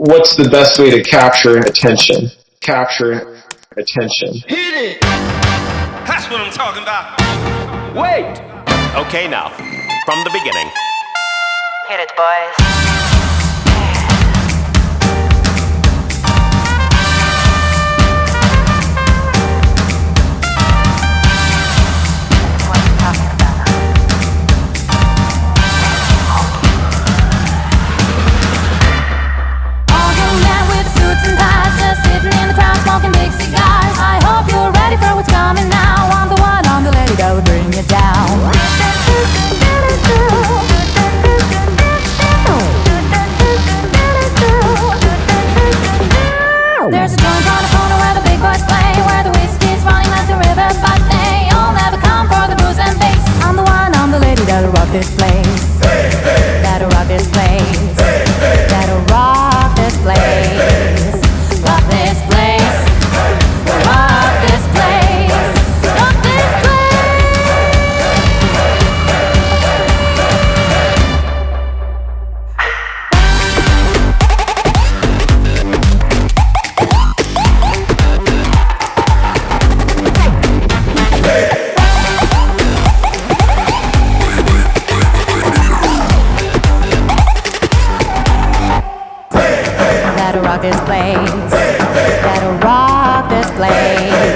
what's the best way to capture attention? Capture attention. Hit it! That's what I'm talking about. Wait! Okay, now, from the beginning. Hit it, boys. This place. That'll rock That'll rock this place. Place. Rock this place.